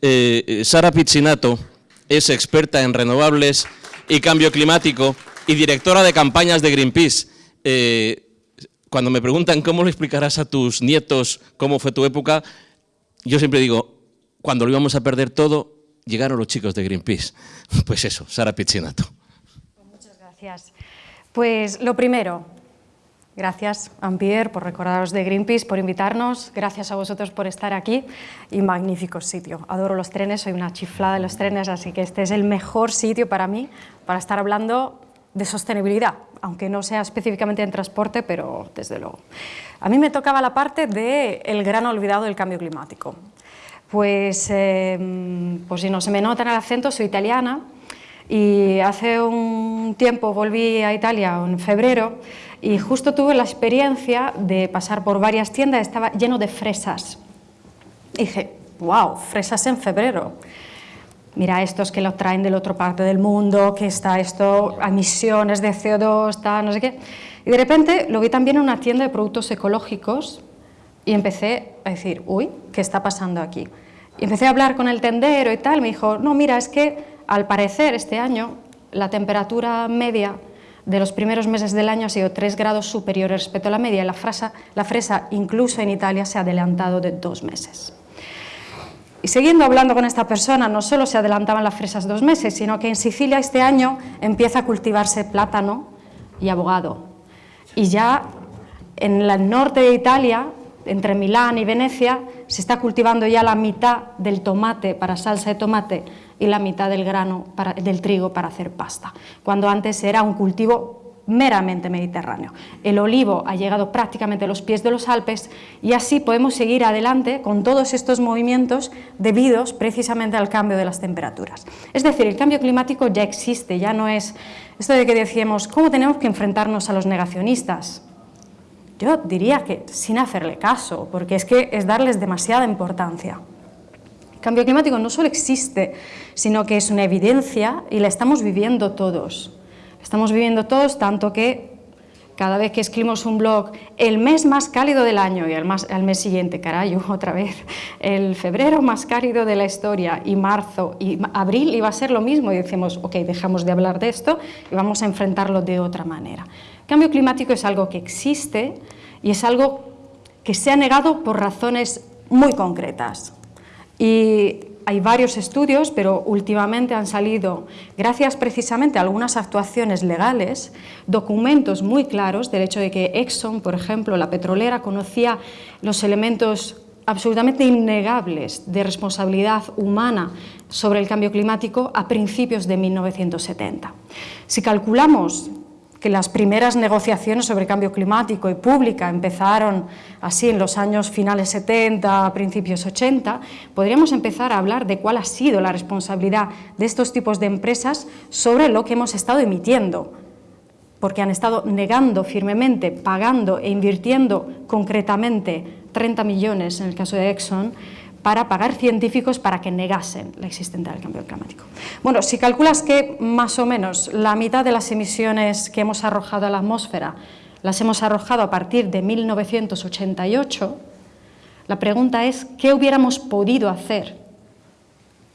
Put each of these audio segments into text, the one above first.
Eh, Sara Pizzinato es experta en renovables y cambio climático y directora de campañas de Greenpeace. Eh, cuando me preguntan cómo le explicarás a tus nietos cómo fue tu época, yo siempre digo, cuando lo íbamos a perder todo, llegaron los chicos de Greenpeace. Pues eso, Sara Pizzinato. Muchas gracias. Pues lo primero, gracias Ampier por recordaros de Greenpeace, por invitarnos, gracias a vosotros por estar aquí y magnífico sitio. Adoro los trenes, soy una chiflada de los trenes, así que este es el mejor sitio para mí para estar hablando de sostenibilidad, aunque no sea específicamente en transporte, pero desde luego. A mí me tocaba la parte del el gran olvidado del cambio climático. Pues, eh, pues si no se me nota en el acento, soy italiana y hace un tiempo volví a Italia en febrero y justo tuve la experiencia de pasar por varias tiendas, estaba lleno de fresas. Dije, wow, fresas en febrero. Mira estos que lo traen de la otra parte del mundo, que está esto, emisiones de CO2, está no sé qué. Y de repente lo vi también en una tienda de productos ecológicos y empecé a decir, uy, ¿qué está pasando aquí? Y empecé a hablar con el tendero y tal, me dijo, no, mira, es que al parecer este año la temperatura media de los primeros meses del año ha sido 3 grados superior respecto a la media y la, fresa, la fresa incluso en Italia se ha adelantado de dos meses. Y siguiendo hablando con esta persona, no solo se adelantaban las fresas dos meses, sino que en Sicilia este año empieza a cultivarse plátano y abogado. Y ya en el norte de Italia entre Milán y Venecia se está cultivando ya la mitad del tomate para salsa de tomate y la mitad del grano del trigo para hacer pasta, cuando antes era un cultivo meramente mediterráneo. El olivo ha llegado prácticamente a los pies de los Alpes y así podemos seguir adelante con todos estos movimientos debidos precisamente al cambio de las temperaturas. Es decir, el cambio climático ya existe, ya no es esto de que decíamos, ¿cómo tenemos que enfrentarnos a los negacionistas? Yo diría que sin hacerle caso, porque es que es darles demasiada importancia. El cambio climático no solo existe, sino que es una evidencia y la estamos viviendo todos. estamos viviendo todos tanto que cada vez que escribimos un blog, el mes más cálido del año y al, mes siguiente, caray, otra vez, el febrero más cálido de la historia y marzo y abril iba a ser lo mismo y decimos, ok, dejamos de hablar de esto y vamos a enfrentarlo de otra manera. Cambio climático es algo que existe y es algo que se ha negado por razones muy concretas. Y hay varios estudios, pero últimamente han salido, gracias precisamente a algunas actuaciones legales, documentos muy claros del hecho de que Exxon, por ejemplo, la petrolera, conocía los elementos absolutamente innegables de responsabilidad humana sobre el cambio climático a principios de 1970. Si calculamos que las primeras negociaciones sobre cambio climático y pública empezaron así en los años finales 70, principios 80, podríamos empezar a hablar de cuál ha sido la responsabilidad de estos tipos de empresas sobre lo que hemos estado emitiendo, porque han estado negando firmemente, pagando e invirtiendo concretamente 30 millones en el caso de Exxon, para pagar científicos para que negasen la existencia del cambio climático. Bueno, si calculas que más o menos la mitad de las emisiones que hemos arrojado a la atmósfera las hemos arrojado a partir de 1988, la pregunta es ¿qué hubiéramos podido hacer?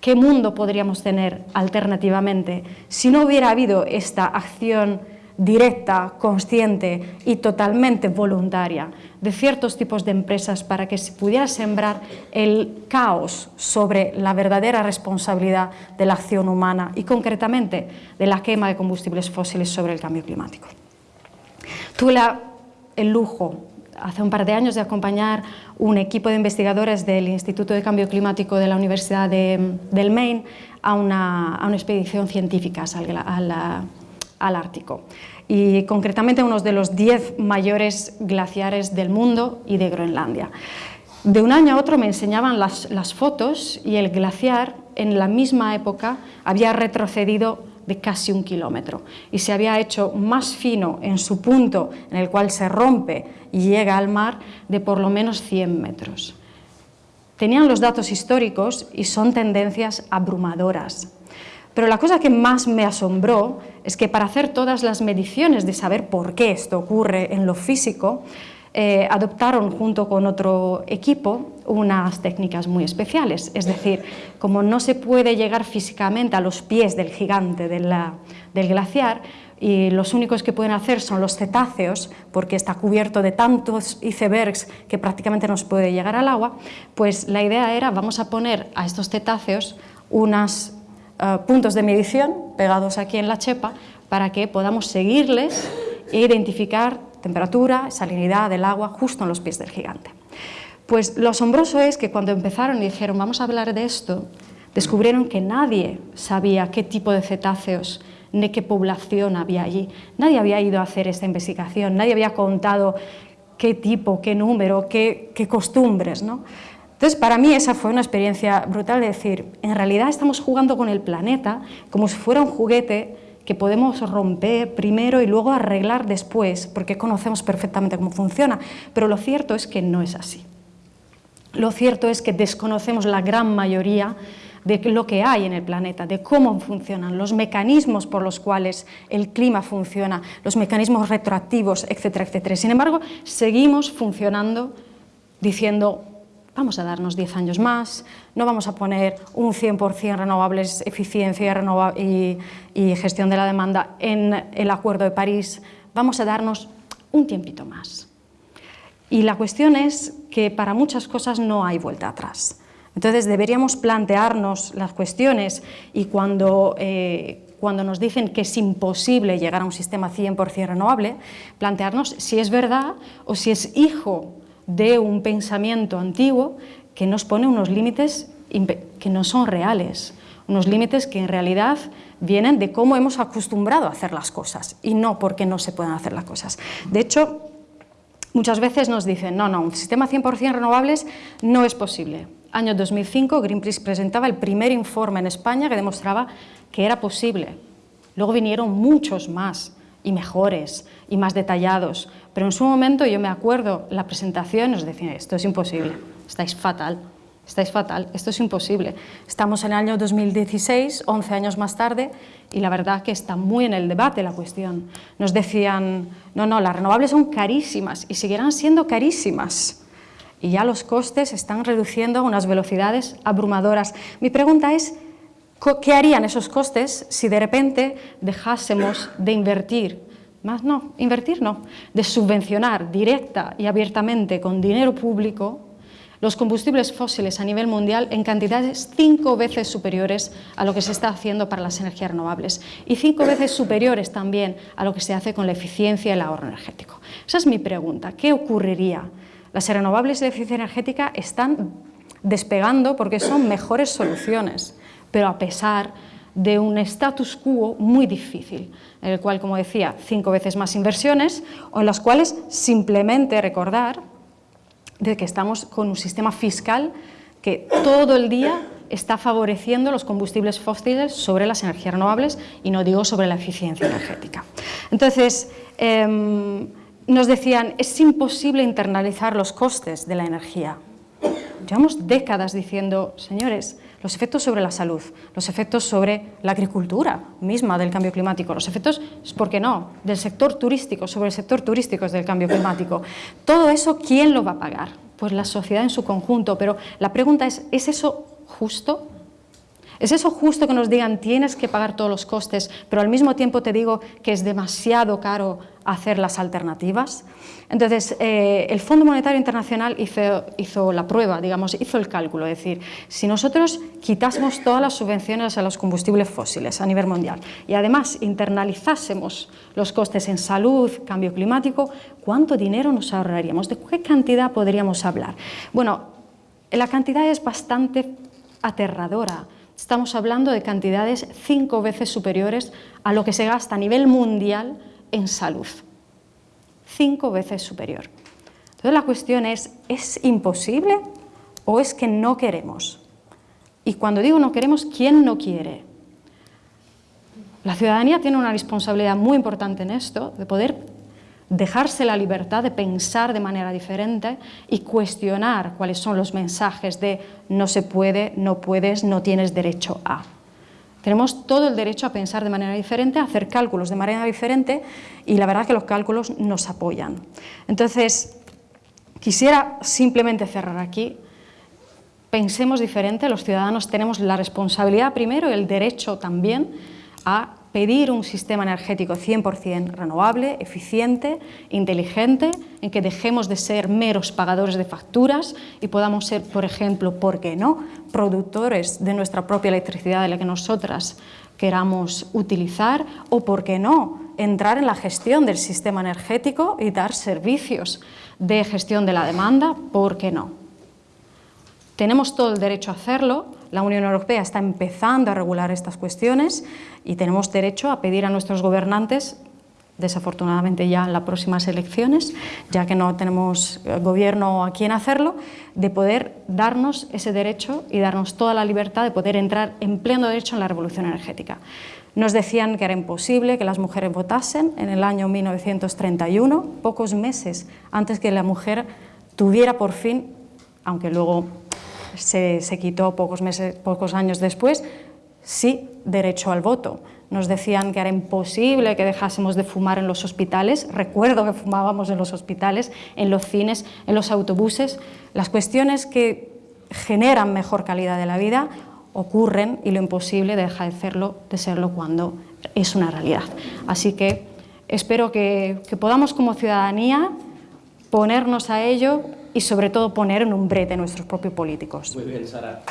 ¿Qué mundo podríamos tener alternativamente si no hubiera habido esta acción directa, consciente y totalmente voluntaria de ciertos tipos de empresas para que se pudiera sembrar el caos sobre la verdadera responsabilidad de la acción humana y concretamente de la quema de combustibles fósiles sobre el cambio climático. Tuve el lujo hace un par de años de acompañar un equipo de investigadores del Instituto de Cambio Climático de la Universidad del Maine a una, expedición científica a al Ártico y concretamente uno de los 10 mayores glaciares del mundo y de Groenlandia. De un año a otro me enseñaban las, las fotos y el glaciar en la misma época había retrocedido de casi un kilómetro y se había hecho más fino en su punto en el cual se rompe y llega al mar de por lo menos 100 metros. Tenían los datos históricos y son tendencias abrumadoras. Pero la cosa que más me asombró es que para hacer todas las mediciones de saber por qué esto ocurre en lo físico, eh, adoptaron junto con otro equipo unas técnicas muy especiales. Es decir, como no se puede llegar físicamente a los pies del gigante del glaciar, y los únicos que pueden hacer son los cetáceos, porque está cubierto de tantos icebergs que prácticamente no se puede llegar al agua, pues la idea era vamos a poner a estos cetáceos unos eh, puntos de medición pegados aquí en la chepa para que podamos seguirles e identificar temperatura, salinidad del agua justo en los pies del gigante. Pues lo asombroso es que cuando empezaron y dijeron vamos a hablar de esto, descubrieron que nadie sabía qué tipo de cetáceos ni qué población había allí. Nadie había ido a hacer esta investigación, nadie había contado qué tipo, qué número, qué, costumbres. ¿no? Entonces, para mí esa fue una experiencia brutal de decir, en realidad estamos jugando con el planeta como si fuera un juguete que podemos romper primero y luego arreglar después, porque conocemos perfectamente cómo funciona, pero lo cierto es que no es así. Lo cierto es que desconocemos la gran mayoría de lo que hay en el planeta, de cómo funcionan, los mecanismos por los cuales el clima funciona, los mecanismos retroactivos, etcétera, etcétera. Sin embargo, seguimos funcionando diciendo vamos a darnos 10 años más, no vamos a poner un 100% renovables, eficiencia y, y gestión de la demanda en el Acuerdo de París, vamos a darnos un tiempito más. Y la cuestión es que para muchas cosas no hay vuelta atrás. Entonces deberíamos plantearnos las cuestiones y cuando, eh, cuando nos dicen que es imposible llegar a un sistema 100% renovable, plantearnos si es verdad o si es hijo de un pensamiento antiguo que nos pone unos límites que no son reales, unos límites que en realidad vienen de cómo hemos acostumbrado a hacer las cosas y no porque no se puedan hacer las cosas. De hecho, muchas veces nos dicen, no, no, un sistema 100% renovables no es posible año 2005, Greenpeace presentaba el primer informe en España que demostraba que era posible. Luego vinieron muchos más y mejores y más detallados, pero en su momento yo me acuerdo la presentación nos decían esto es imposible, estáis fatal, estáis fatal, esto es imposible. Estamos en el año 2016, 11 años más tarde, y la verdad que está muy en el debate la cuestión. Nos decían, no, no, las renovables son carísimas y seguirán siendo carísimas y ya los costes están reduciendo a unas velocidades abrumadoras. Mi pregunta es, ¿qué harían esos costes si de repente dejásemos de invertir? Más no, invertir no, de subvencionar directa y abiertamente con dinero público los combustibles fósiles a nivel mundial en cantidades cinco veces superiores a lo que se está haciendo para las energías renovables y cinco veces superiores también a lo que se hace con la eficiencia y el ahorro energético. Esa es mi pregunta. ¿Qué ocurriría las renovables de eficiencia energética están despegando porque son mejores soluciones, pero a pesar de un status quo muy difícil, en el cual, como decía, cinco veces más inversiones, o en las cuales simplemente recordar de que estamos con un sistema fiscal que todo el día está favoreciendo los combustibles fósiles sobre las energías renovables y no digo sobre la eficiencia energética. Entonces, em, nos decían, es imposible internalizar los costes de la energía. Llevamos décadas diciendo, señores, los efectos sobre la salud, los efectos sobre la agricultura misma del cambio climático, los efectos, ¿por qué no?, del sector turístico, sobre el sector turístico del cambio climático. Todo eso, ¿quién lo va a pagar? Pues la sociedad en su conjunto, pero la pregunta es, ¿es eso justo? ¿Es eso justo que nos digan tienes que pagar todos los costes, pero al mismo tiempo te digo que es demasiado caro hacer las alternativas? Entonces, eh, el Fondo Monetario Internacional hizo, la prueba, digamos, hizo el cálculo, es decir, si nosotros quitásemos todas las subvenciones a los combustibles fósiles a nivel mundial y además internalizásemos los costes en salud, cambio climático, ¿cuánto dinero nos ahorraríamos? ¿De qué cantidad podríamos hablar? Bueno, la cantidad es bastante aterradora. Estamos hablando de cantidades cinco veces superiores a lo que se gasta a nivel mundial en salud. Cinco veces superior. Entonces la cuestión es, ¿es imposible o es que no queremos? Y cuando digo no queremos, ¿quién no quiere? La ciudadanía tiene una responsabilidad muy importante en esto, de poder dejarse la libertad de pensar de manera diferente y cuestionar cuáles son los mensajes de no se puede, no puedes, no tienes derecho a. Tenemos todo el derecho a pensar de manera diferente, a hacer cálculos de manera diferente y la verdad que los cálculos nos apoyan. Entonces, Quisiera simplemente cerrar aquí. Pensemos diferente, los ciudadanos tenemos la responsabilidad primero y el derecho también a pedir un sistema energético 100% renovable, eficiente, inteligente, en que dejemos de ser meros pagadores de facturas y podamos ser, por ejemplo, ¿por qué no?, productores de nuestra propia electricidad de la que nosotras queramos utilizar o, ¿por qué no?, entrar en la gestión del sistema energético y dar servicios de gestión de la demanda, ¿por qué no? Tenemos todo el derecho a hacerlo, la Unión Europea está empezando a regular estas cuestiones y tenemos derecho a pedir a nuestros gobernantes, desafortunadamente ya en las próximas elecciones, ya que no tenemos eh, gobierno a quien hacerlo, de poder darnos ese derecho y darnos toda la libertad de poder entrar en pleno derecho en la revolución energética. Nos decían que era imposible que las mujeres votasen en el año 1931, pocos meses antes que la mujer tuviera por fin, aunque luego se, se quitó pocos, meses, pocos años después, sí derecho al voto. Nos decían que era imposible que dejásemos de fumar en los hospitales. Recuerdo que fumábamos en los hospitales, en los cines, en los autobuses. Las cuestiones que generan mejor calidad de la vida ocurren y lo imposible deja de serlo, de serlo cuando es una realidad. Así que espero que, que podamos como ciudadanía ponernos a ello y sobre todo poner en un brete nuestros propios políticos. Muy bien, Sara.